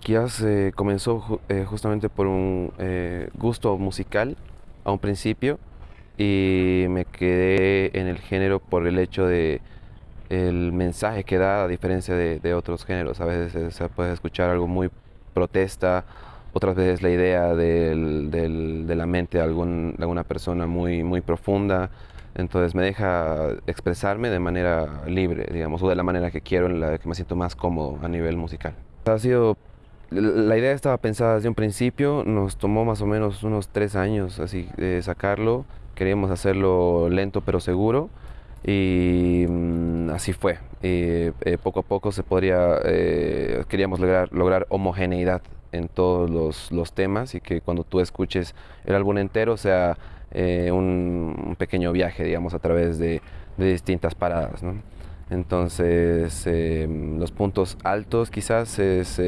Quizás eh, comenzó justamente por un eh, gusto musical a un principio y me quedé en el género por el hecho de el mensaje que da a diferencia de, otros géneros. A veces se puede escuchar algo muy protesta, otras veces la idea de la mente de, alguna persona muy, muy profunda. Entonces me deja expresarme de manera libre, digamos, o de la manera que quiero, en la que me siento más cómodo a nivel musical. Ha sido la idea estaba pensada desde un principio, nos tomó más o menos unos tres años así de sacarlo, queríamos hacerlo lento pero seguro y mm, así fue. Eh, poco a poco se podría, eh, queríamos lograr, homogeneidad en todos los, temas y que cuando tú escuches el álbum entero sea eh, un, pequeño viaje, digamos, a través de, distintas paradas. Entonces, los puntos altos quizás es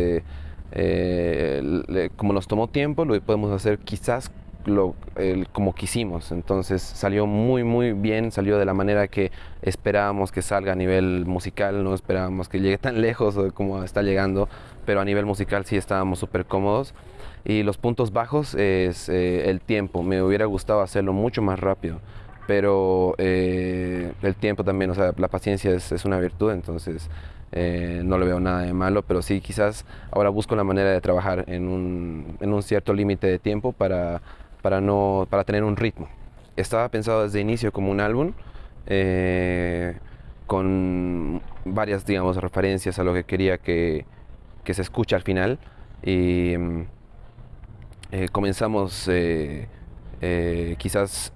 eh, como nos tomó tiempo, lo podemos hacer quizás como quisimos. Entonces salió muy, muy bien, salió de la manera que esperábamos que salga a nivel musical, no esperábamos que llegue tan lejos como está llegando, pero a nivel musical sí estábamos súper cómodos. Y los puntos bajos es eh, el tiempo, me hubiera gustado hacerlo mucho más rápido, pero eh, el tiempo también, o sea, la paciencia es, es una virtud, entonces eh, no le veo nada de malo, pero sí quizás ahora busco la manera de trabajar en un, en un cierto límite de tiempo para, para, no, para tener un ritmo. Estaba pensado desde inicio como un álbum eh, con varias, digamos, referencias a lo que quería que, que se escuche al final y eh, comenzamos quizás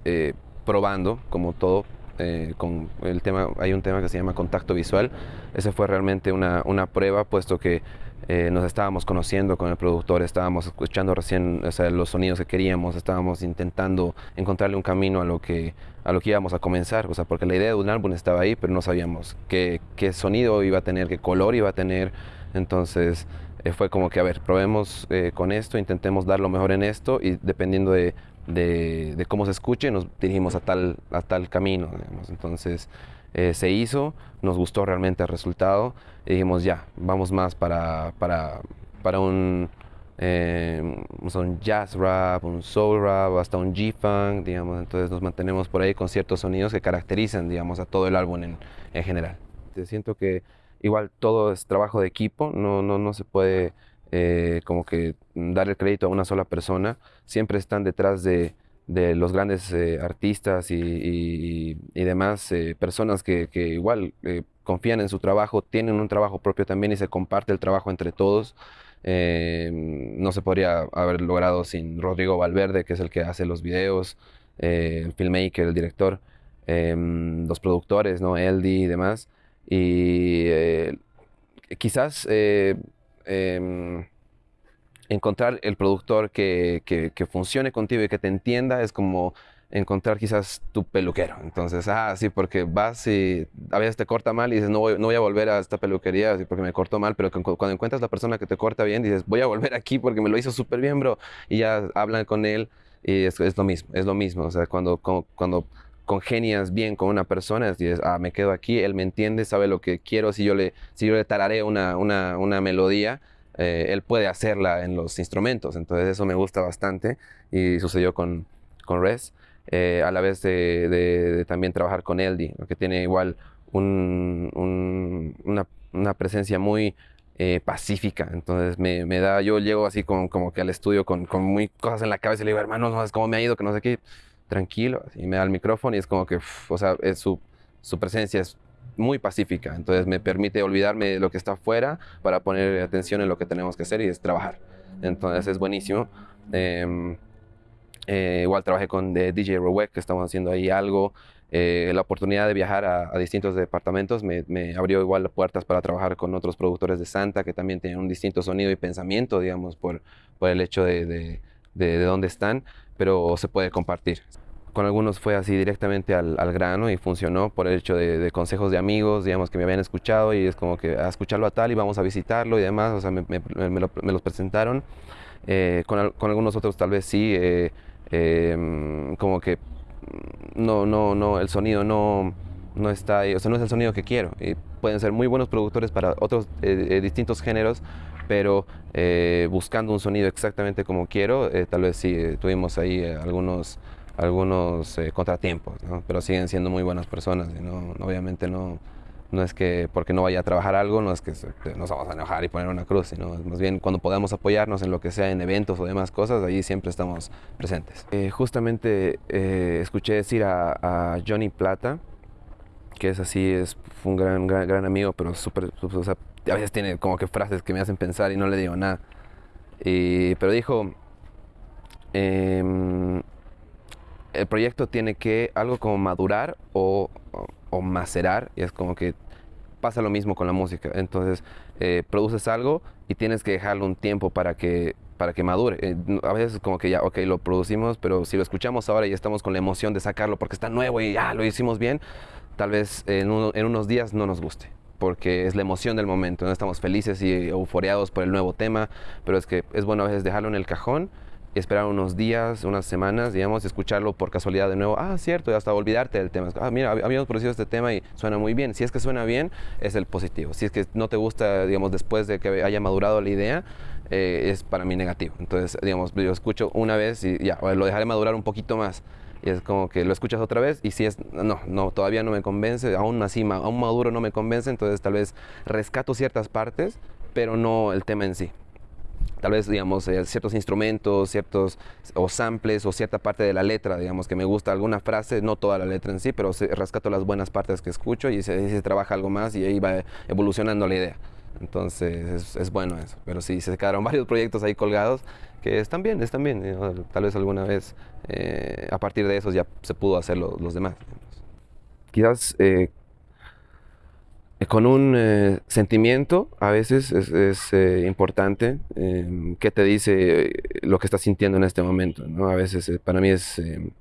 probando como todo eh, con el tema, hay un tema que se llama contacto visual. Ese fue realmente una, una prueba, puesto que eh, nos estábamos conociendo con el productor, estábamos escuchando recién los sonidos que queríamos, estábamos intentando encontrarle un camino a lo que a lo que íbamos a comenzar, o sea, porque la idea de un álbum estaba ahí, pero no sabíamos qué, qué sonido iba a tener, qué color iba a tener, entonces eh, fue como que, a ver, probemos con esto, intentemos dar lo mejor en esto y dependiendo de de, cómo se escuche, nos dirigimos a tal, a tal camino. Entonces eh, se hizo, nos gustó realmente el resultado y dijimos ya, vamos más para, para, para un, eh, un jazz rap, un soul rap, hasta un G-funk, digamos. Entonces nos mantenemos por ahí con ciertos sonidos que caracterizan, digamos, a todo el álbum en, en general. Siento que igual todo es trabajo de equipo, no, no, no se puede eh, como que dar el crédito a una sola persona, siempre están detrás de, los grandes eh, artistas y, demás eh, personas que, igual confían en su trabajo, tienen un trabajo propio también y se comparte el trabajo entre todos. no se podría haber logrado sin Rodrigo Valverde, que es el que hace los videos, el filmmaker, el director, los productores, ¿no? Eldi y demás. Y quizás Em, encontrar el productor que, que, funcione contigo y que te entienda es como encontrar quizás tu peluquero. Entonces, ah, sí, porque vas y a veces te corta mal y dices, no voy, no voy a volver a esta peluquería porque me cortó mal, pero cuando encuentras la persona que te corta bien, dices, voy a volver aquí porque me lo hizo súper bien, bro. Y ya hablan con él y es, es, lo mismo, es lo mismo. O sea, cuando, cuando, congenias bien con una persona, dices, ah, me quedo aquí, él me entiende, sabe lo que quiero, si yo le, si yo le tararé una, una, una melodía, eh, él puede hacerla en los instrumentos. Entonces eso me gusta bastante y sucedió con, con Res. Eh, a la vez de, también trabajar con Eldi, que tiene igual una, una, presencia muy eh, pacífica. Entonces me, me, da, yo llego así como, como que al estudio con, con, muy cosas en la cabeza y le digo, hermano, no sabes cómo me ha ido, que no sé qué, tranquilo. Y me da el micrófono y es como que, o sea, es su, su presencia es muy pacífica, entonces me permite olvidarme de lo que está afuera para poner atención en lo que tenemos que hacer y es trabajar. Entonces es buenísimo. Em, eh, igual trabajé con DJ Rowek, que estamos haciendo ahí algo. Eh, la oportunidad de viajar a, distintos departamentos me, abrió igual puertas para trabajar con otros productores de Santa que también tienen un distinto sonido y pensamiento, digamos, por, por el hecho de, de, de dónde están, pero se puede compartir con algunos fue así directamente al, grano y funcionó por el hecho de, consejos de amigos, digamos, que me habían escuchado y es como que a escucharlo a tal y vamos a visitarlo y demás, o sea, me, los presentaron. Eh, con, algunos otros tal vez sí, eh, em, como que no, no, no, el sonido no, no está ahí, o sea, no es el sonido que quiero. Y pueden ser muy buenos productores para otros eh, eh, distintos géneros, pero eh, buscando un sonido exactamente como quiero, tal vez sí tuvimos ahí algunos, algunos contratiempos, pero siguen siendo muy buenas personas y no, obviamente no, no es que porque no vaya a trabajar algo, no es que nos vamos a enojar y poner una cruz, sino más bien cuando podamos apoyarnos en lo que sea, en eventos o demás cosas, ahí siempre estamos presentes. justamente escuché decir a, a Johnny Plata, que es así, es un gran, gran, amigo, pero súper, o sea, a veces tiene como que frases que me hacen pensar y no le digo nada. Y, pero dijo, em, el proyecto tiene que algo como madurar o, o, macerar, y es como que pasa lo mismo con la música. Entonces, eh, produces algo y tienes que dejarlo un tiempo para que para que madure. Eh, a veces como que ya, ok, lo producimos, pero si lo escuchamos ahora y estamos con la emoción de sacarlo porque está nuevo y ya lo hicimos bien, tal vez en, unos días no nos guste porque es la emoción del momento, ¿no? estamos felices y euforeados por el nuevo tema, pero es que es bueno a veces dejarlo en el cajón esperar unos días, unas semanas, digamos, escucharlo por casualidad de nuevo. Ah, cierto, y hasta olvidarte del tema. Ah, mira, habíamos producido este tema y suena muy bien. Si es que suena bien, es el positivo. Si es que no te gusta, digamos, después de que haya madurado la idea, eh, es para mí negativo. Entonces, digamos, yo escucho una vez y ya, lo dejaré madurar un poquito más y es como que lo escuchas otra vez y si es, no, no, todavía no me convence, aún así, aún maduro no me convence, entonces tal vez rescato ciertas partes, pero no el tema en sí. Tal vez, digamos, eh, ciertos instrumentos, ciertos o samples o cierta parte de la letra, digamos, que me gusta alguna frase, no toda la letra en sí, pero rescato las buenas partes que escucho y se, se trabaja algo más y ahí va evolucionando la idea. Entonces es, es, bueno eso. Pero sí, se quedaron varios proyectos ahí colgados que están bien, están bien. Tal vez alguna vez eh, a partir de esos ya se pudo hacer los demás. Quizás eh, con un eh, sentimiento a veces es, es importante em, qué te dice lo que estás sintiendo en este momento. ¿no? A veces para mí es, em,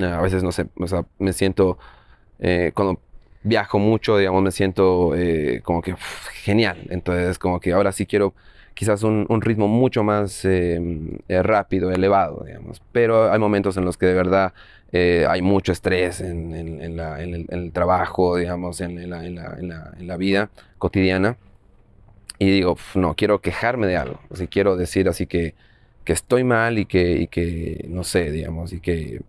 a veces no sé, o sea, me siento cuando viajo mucho, digamos, me siento como que genial. Entonces como que ahora sí quiero quizás un, ritmo mucho más em, eh, rápido, elevado, digamos. Pero hay momentos en los que de verdad eh, hay mucho estrés en, el, trabajo, digamos, en, la, vida cotidiana. Y digo, no, quiero quejarme de algo. Si quiero decir así que, que estoy mal y que, y que, no sé, digamos, y que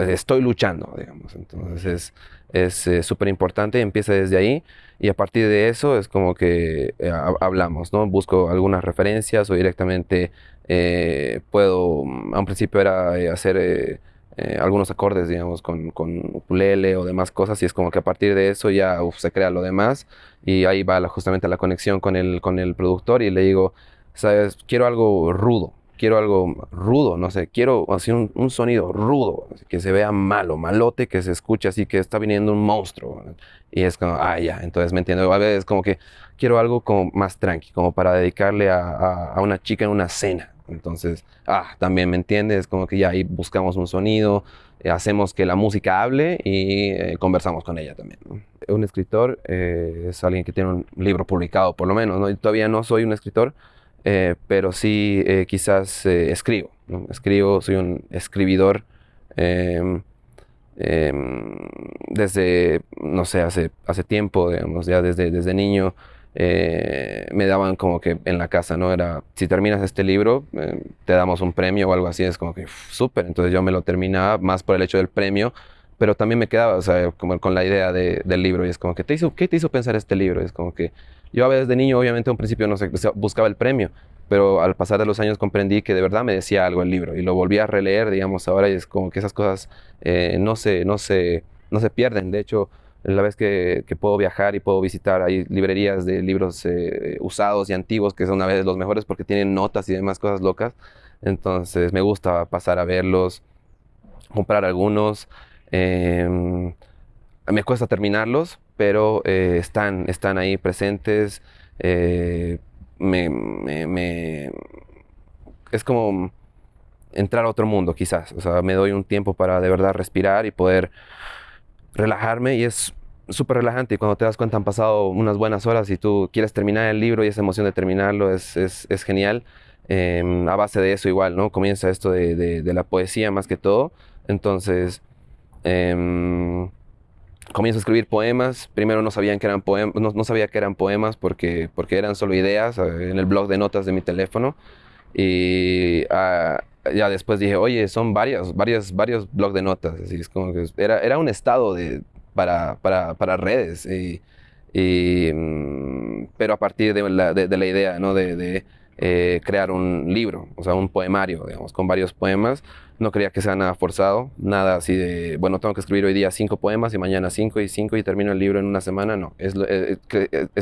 estoy luchando, digamos. Entonces es súper importante, empieza desde ahí y a partir de eso es como que eh, hablamos, ¿no? Busco algunas referencias o directamente eh, puedo, a un principio era eh, hacer algunos acordes, digamos, con, con, ukulele o demás cosas y es como que a partir de eso ya se crea lo demás y ahí va justamente la conexión con el, con el productor y le digo, sabes, quiero algo rudo, quiero algo rudo, no sé, quiero así un, sonido rudo, que se vea malo, malote, que se escuche así que está viniendo un monstruo. Y es como, ah, ya, entonces me entiendo. A veces es como que quiero algo como más tranqui, como para dedicarle a, una chica en una cena. Entonces, ah, también me entiende, es como que ya ahí buscamos un sonido, eh, hacemos que la música hable y eh, conversamos con ella también. Un escritor eh, es alguien que tiene un libro publicado, por lo menos. ¿no? todavía no soy un escritor, eh, pero sí eh, quizás eh, escribo. Escribo, soy un escribidor em, em, desde, no sé, hace, hace tiempo, digamos, ya desde, desde niño. me daban como que en la casa, ¿no? Era, si terminas este libro, te damos un premio o algo así, es como que súper. Entonces yo me lo terminaba más por el hecho del premio, pero también me quedaba, o sea, como con la idea de, del libro y es como que, ¿te hizo, ¿qué te hizo pensar este libro? Es como que yo a veces de niño, obviamente, a un principio no sé, buscaba el premio, pero al pasar de los años comprendí que de verdad me decía algo el libro y lo volví a releer, digamos, ahora y es como que esas cosas eh, no, se, no, se, no se pierden. De hecho, la vez que, puedo viajar y puedo visitar, hay librerías de libros eh, usados y antiguos que son a veces los mejores porque tienen notas y demás cosas locas. Entonces me gusta pasar a verlos, comprar algunos. Em, me cuesta terminarlos, pero eh, están, están ahí presentes. Eh, me, es como entrar a otro mundo, quizás. O sea, me doy un tiempo para de verdad respirar y poder relajarme y es súper relajante y cuando te das cuenta han pasado unas buenas horas y tú quieres terminar el libro y esa emoción de terminarlo es, es, es genial. Em, a base de eso igual, ¿no? Comienza esto de, la poesía más que todo. Entonces, em, comienzo a escribir poemas. Primero no, sabían que eran poemas, no, sabía que eran poemas porque, porque eran solo ideas eh, en el blog de notas de mi teléfono. Y ah, ya después dije, oye, son varios, varios, varios blogs de notas. Así es como que era, era un estado de, para, para, para redes. Y, mm, pero a partir de la, de, la idea ¿no? de, de eh, crear un libro, o sea, un poemario, digamos, con varios poemas. No quería que sea nada forzado, nada así de, bueno, tengo que escribir hoy día cinco poemas y mañana cinco y cinco y termino el libro en una semana. No, es, eh,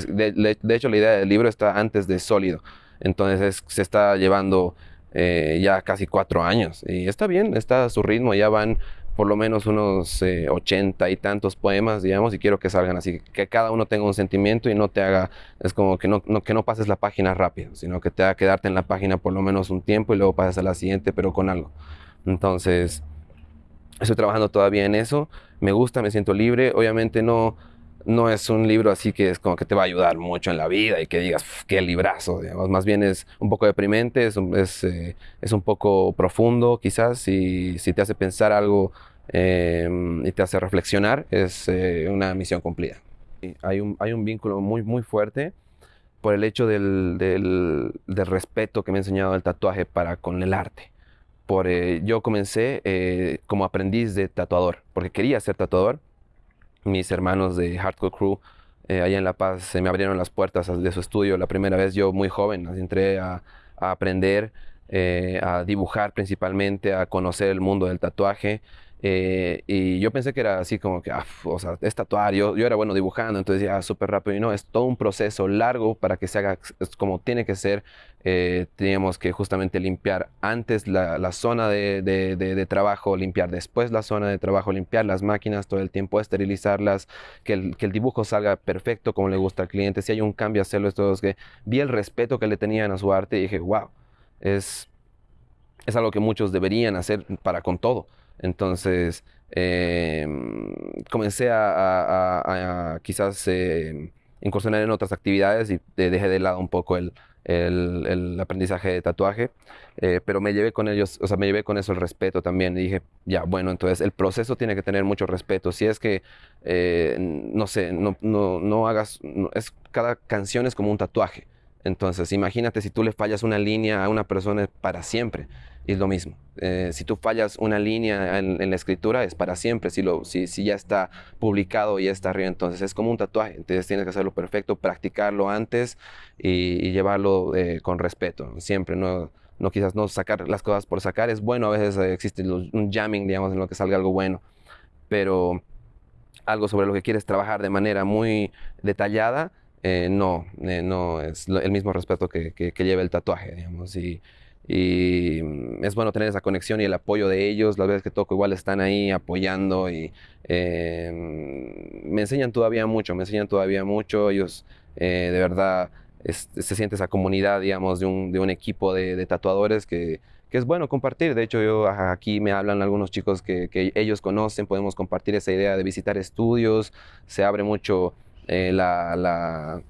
de, de, hecho la idea del libro está antes de sólido. Entonces se está llevando eh, ya casi cuatro años y está bien, está a su ritmo, ya van por lo menos unos eh, ochenta y tantos poemas, digamos, y quiero que salgan así, que cada uno tenga un sentimiento y no te haga, es como que no, que no pases la página rápido, sino que te haga quedarte en la página por lo menos un tiempo y luego pases a la siguiente, pero con algo. Entonces, estoy trabajando todavía en eso, me gusta, me siento libre, obviamente no, no es un libro así que es como que te va a ayudar mucho en la vida y que digas, qué librazo, digamos. Más bien es un poco deprimente, es eh, es un poco profundo quizás, y si te hace pensar algo em, y te hace reflexionar, es eh, una misión cumplida. Hay un, hay un vínculo muy, muy fuerte por el hecho del, del, del, respeto que me ha enseñado el tatuaje para con el arte. Eh, yo comencé como aprendiz de tatuador, porque quería ser tatuador, mis hermanos de Hardcore Crew eh, allá en La Paz se me abrieron las puertas de su estudio la primera vez, yo muy joven, entré a, aprender, eh, a dibujar principalmente, a conocer el mundo del tatuaje. Eh, y yo pensé que era así como que, ah, o sea, es yo, era bueno dibujando, entonces ya súper rápido y no, es todo un proceso largo para que se haga como tiene que ser. Eh, teníamos que justamente limpiar antes la, la zona de, de, de, trabajo, limpiar después la zona de trabajo, limpiar las máquinas todo el tiempo, esterilizarlas, que el, que el dibujo salga perfecto como le gusta al cliente, si hay un cambio, hacerlo. Esto es que vi el respeto que le tenían a su arte y dije, wow, es, es algo que muchos deberían hacer para con todo. Entonces, em, comencé a, quizás eh, incursionar en otras actividades y dejé de lado un poco el, aprendizaje de tatuaje, eh, pero me llevé con ellos, o sea, me llevé con eso el respeto también. Y dije, ya, bueno, entonces el proceso tiene que tener mucho respeto. Si es que, eh, no sé, no, no, no hagas, es, cada canción es como un tatuaje. Entonces, imagínate si tú le fallas una línea a una persona para siempre es lo mismo. Eh, si tú fallas una línea en, la escritura, es para siempre. Si, lo, si, ya está publicado y está arriba, entonces es como un tatuaje. Entonces tienes que hacerlo perfecto, practicarlo antes y, llevarlo eh, con respeto. Siempre, no, no quizás no sacar las cosas por sacar. Es bueno, a veces eh, existe un jamming, digamos, en lo que salga algo bueno. Pero algo sobre lo que quieres trabajar de manera muy detallada, no, no es el mismo respeto que, que, lleva el tatuaje, digamos. Y, y mm, es bueno tener esa conexión y el apoyo de ellos. Las veces que toco igual están ahí apoyando y eh, mm, me enseñan todavía mucho, me enseñan todavía mucho. Ellos eh, de verdad se siente esa comunidad, digamos, de un, de un equipo de, tatuadores que, que, es bueno compartir. De hecho, yo aquí me hablan algunos chicos que, ellos conocen, podemos compartir esa idea de visitar estudios, se abre mucho eh, la, la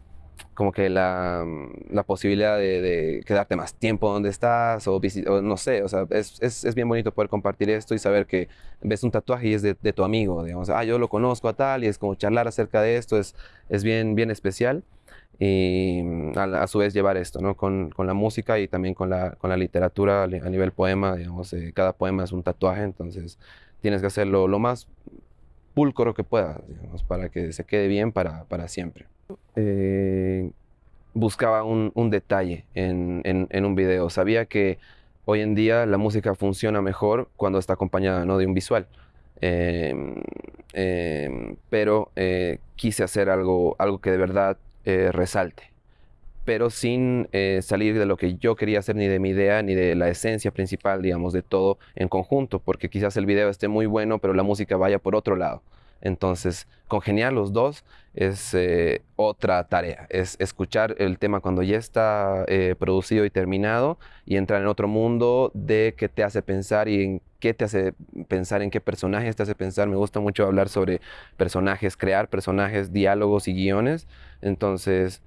como que la, mm, la posibilidad de, quedarte más tiempo donde estás o, o no sé, o sea, es, es, es, bien bonito poder compartir esto y saber que ves un tatuaje y es de, de, tu amigo, digamos, ah, yo lo conozco a tal y es como charlar acerca de esto, es, es bien, bien especial y mm, a, su vez llevar esto, ¿no? Con, con, la música y también con la, con la literatura a nivel poema, digamos, eh, cada poema es un tatuaje, entonces tienes que hacerlo lo más pulcro que digamos, para que se quede bien para, para siempre. Eh, buscaba un, detalle en, un video. Sabía que hoy en día la música funciona mejor cuando está acompañada ¿no? de un visual. Em, em, pero eh, quise hacer algo, algo que de verdad eh, resalte, pero sin salir de lo que yo quería hacer, ni de mi idea, ni de la esencia principal, digamos, de todo en conjunto, porque quizás el video esté muy bueno, pero la música vaya por otro lado. Entonces, congeniar los dos es eh, otra tarea, es escuchar el tema cuando ya está eh, producido y terminado y entrar en otro mundo de qué te hace pensar y en qué te hace pensar, en qué personajes te hace pensar. Me gusta mucho hablar sobre personajes, crear personajes, diálogos y guiones. Entonces,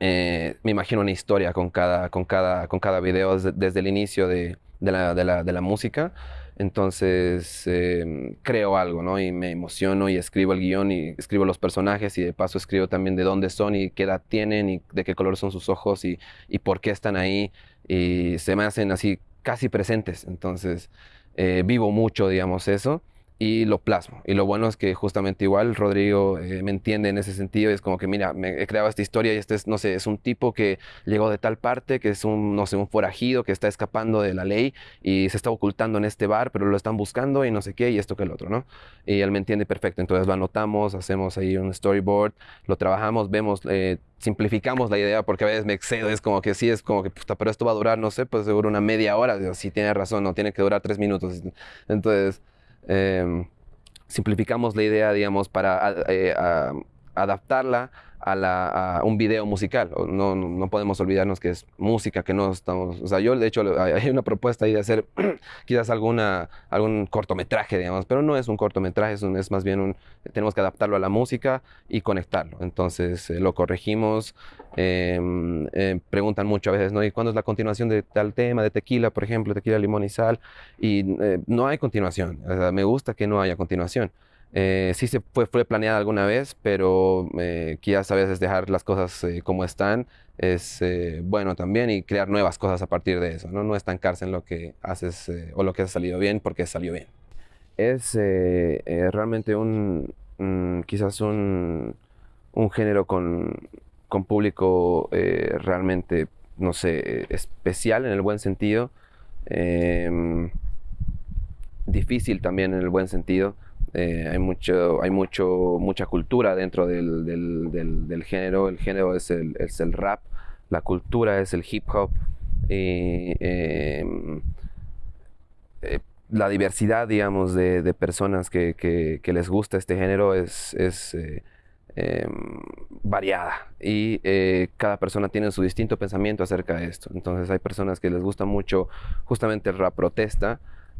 eh, me imagino una historia con cada, con cada, con cada video desde, el inicio de, la, de, la, de la música. Entonces em, creo algo, ¿no? Y me emociono y escribo el guion y escribo los personajes y de paso escribo también de dónde son y qué edad tienen y de qué color son sus ojos y, y por qué están ahí. Y se me hacen así casi presentes. Entonces eh, vivo mucho, digamos, eso y lo plasmo. Y lo bueno es que justamente igual Rodrigo eh, me entiende en ese sentido. Es como que, mira, me he creado esta historia y este es, no sé, es un tipo que llegó de tal parte, que es un, no sé, un forajido que está escapando de la ley y se está ocultando en este bar, pero lo están buscando y no sé qué, y esto que el otro, ¿no? Y él me entiende perfecto. Entonces lo anotamos, hacemos ahí un storyboard, lo trabajamos, vemos, eh, simplificamos la idea porque a veces me excedo. Es como que sí, es como que, puta, pero esto va a durar, no sé, pues seguro una media hora. Sí, tiene razón, no tiene que durar tres minutos. Entonces simplificamos la idea, digamos, para eh, adaptarla a, un video musical. No, no, podemos olvidarnos que es música, que no estamos... O sea, yo de hecho hay una propuesta ahí de hacer quizás alguna, algún cortometraje, digamos, pero no es un cortometraje, es, es más bien un... Tenemos que adaptarlo a la música y conectarlo. Entonces eh, lo corregimos. Em, eh, preguntan mucho a veces, ¿no? ¿Y cuándo es la continuación de tal tema, de tequila, por ejemplo, tequila, limón y sal? Y eh, no hay continuación. O sea, me gusta que no haya continuación. Eh, sí se fue, fue planeada alguna vez, pero eh, quizás a veces dejar las cosas eh, como están es eh, bueno también y crear nuevas cosas a partir de eso, ¿no? no estancarse en lo que haces o lo que ha salido bien porque salió bien. Es realmente un, quizás un, un, género con, con público realmente, no sé, especial en el buen sentido, em, difícil también en el buen sentido. Eh, hay mucho, hay mucho, mucha cultura dentro del, del, género. El género es el, el, rap, la cultura es el hip hop. Em, eh, la diversidad, digamos, de, de personas que, que, que, les gusta este género es, es eh, em, variada y cada persona tiene su distinto pensamiento acerca de esto. Entonces hay personas que les gusta mucho justamente el rap protesta,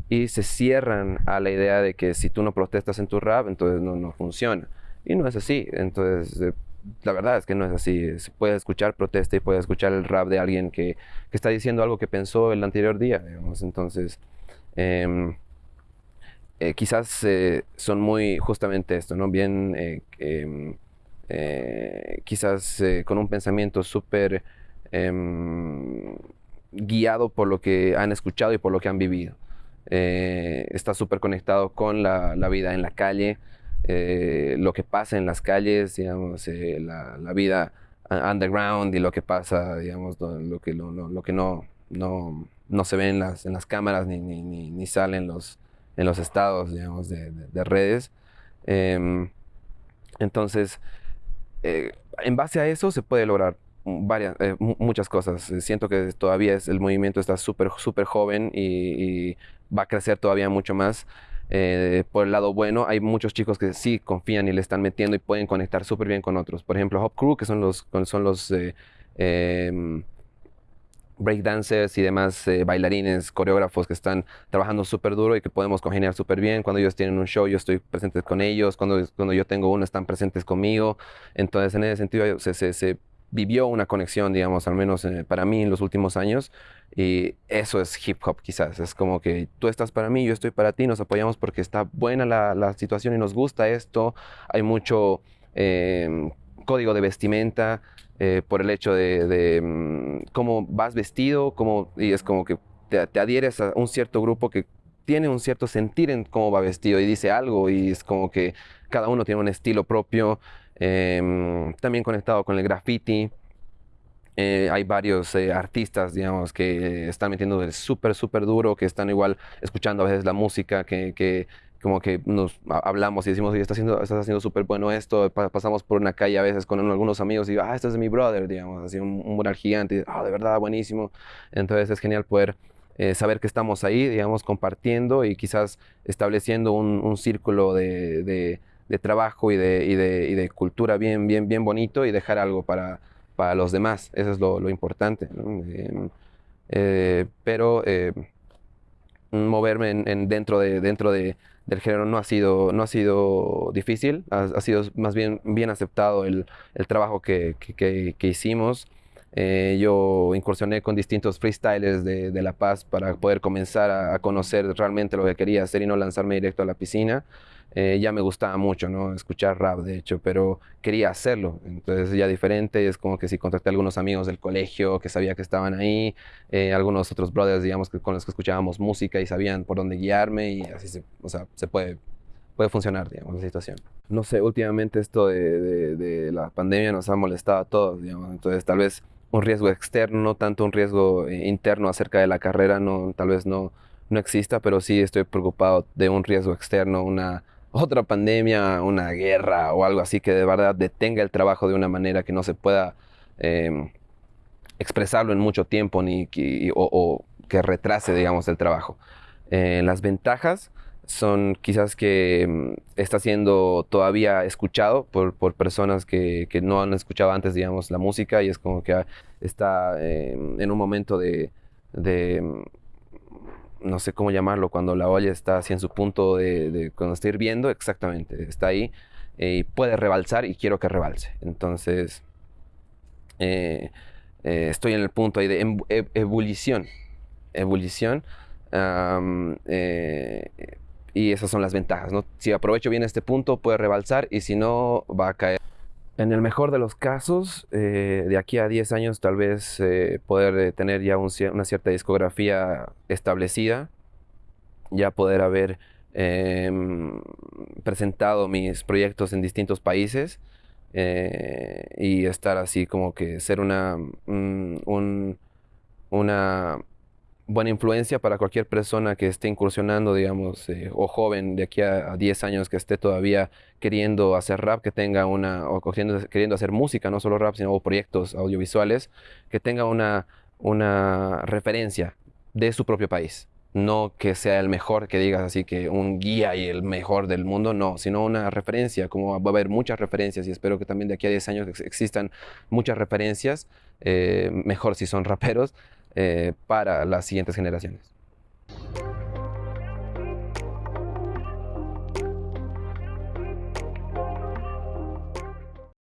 y se cierran a la idea de que si tú no protestas en tu rap, entonces no, no funciona. Y no es así. Entonces, eh, la verdad es que no es así. Se puede escuchar protesta y puede escuchar el rap de alguien que, que está diciendo algo que pensó el anterior día. Entonces, em, eh, quizás eh, son muy justamente esto, ¿no? Bien, em, quizás con un pensamiento súper em, guiado por lo que han escuchado y por lo que han vivido. Eh, está súper conectado con la, vida en la calle, eh, lo que pasa en las calles, digamos, eh, la, vida underground y lo que pasa, digamos, lo, que, lo, lo, que no, no, no, se ve en las, en las cámaras ni, ni, ni, sale en los, en los estados, digamos, de, de, redes. Em, entonces, en base a eso se puede lograr varias, muchas cosas. Siento que todavía es, el movimiento está súper, súper joven y, va a crecer todavía mucho más. Eh, por el lado bueno, hay muchos chicos que sí confían y le están metiendo y pueden conectar súper bien con otros. Por ejemplo, Hop Crew, que son los, son los eh, eh, breakdancers y demás eh, bailarines, coreógrafos que están trabajando súper duro y que podemos congeniar súper bien. Cuando ellos tienen un show, yo estoy presente con ellos. Cuando, cuando yo tengo uno, están presentes conmigo. Entonces, en ese sentido, se, se, se vivió una conexión, digamos, al menos eh, para mí en los últimos años. Y eso es hip hop quizás. Es como que tú estás para mí, yo estoy para ti, nos apoyamos porque está buena la, la situación y nos gusta esto. Hay mucho eh, código de vestimenta eh, por el hecho de, de mm, cómo vas vestido, cómo, y es como que te adhieres a un cierto grupo que tiene un cierto sentir en cómo va vestido y dice algo y es como que cada uno tiene un estilo propio. Em, también conectado con el graffiti. Eh, hay varios eh, artistas, digamos, que están metiendo súper, súper duro, que están igual escuchando a veces la música, que, que como que nos hablamos y decimos, oye, estás haciendo, estás haciendo súper bueno esto. pasamos por una calle a veces con algunos amigos y ah, este es mi brother, digamos, así un, un mural gigante. Ah, de verdad, buenísimo. Entonces es genial poder eh, saber que estamos ahí, digamos, compartiendo y quizás estableciendo un, un círculo de de trabajo y de, y de, y de, cultura bien, bien, bien bonito y dejar algo para, para los demás. Eso es lo, lo importante. ¿no? Eh, pero eh, moverme en, en dentro, de, dentro de, del género no ha sido, no ha sido difícil, ha, ha sido más bien bien aceptado el, el trabajo que, que, que hicimos. Eh, yo incursioné con distintos freestylers de, de La Paz para poder comenzar a, a, conocer realmente lo que quería hacer y no lanzarme directo a la piscina. Eh, ya me gustaba mucho, ¿no? Escuchar rap, de hecho, pero quería hacerlo. Entonces ya diferente, es como que si contacté a algunos amigos del colegio que sabía que estaban ahí, eh, algunos otros brothers, digamos, que, con los que escuchábamos música y sabían por dónde guiarme y así se, o sea, se puede puede funcionar, digamos, la situación. No sé, últimamente esto de, de, de, la pandemia nos ha molestado a todos, digamos, entonces tal vez un riesgo externo, no tanto un riesgo eh, interno acerca de la carrera, no, tal vez no, no exista, pero sí estoy preocupado de un riesgo externo, una otra pandemia, una guerra o algo así que de verdad detenga el trabajo de una manera que no se pueda eh, expresarlo en mucho tiempo ni que, o, que retrase, digamos, el trabajo. Eh, las ventajas son quizás que mm, está siendo todavía escuchado por, personas que, no han escuchado antes, digamos, la música y es como que está eh, en un momento de, de, no sé cómo llamarlo, cuando la olla está así en su punto de, cuando está hirviendo, exactamente, está ahí eh, y puede rebalsar y quiero que rebalse. Entonces, eh, eh estoy en el punto ahí de e, ebullición, ebullición. Um, y esas son las ventajas. ¿no? Si aprovecho bien este punto, puede rebalsar y si no, va a caer. En el mejor de los casos, eh, de aquí a 10 años, tal vez eh, poder eh, tener ya un, una cierta discografía establecida, ya poder haber em, presentado mis proyectos en distintos países y estar así como que ser una, un, un, una buena influencia para cualquier persona que esté incursionando, digamos, eh, o joven de aquí a, a, 10 años que esté todavía queriendo hacer rap, que tenga una, o queriendo, queriendo hacer música, no solo rap, sino proyectos audiovisuales, que tenga una, una referencia de su propio país. No que sea el mejor, que digas así que un guía y el mejor del mundo, no, sino una referencia, como va a haber muchas referencias y espero que también de aquí a 10 años existan muchas referencias, eh, mejor si son raperos, eh, para las siguientes generaciones.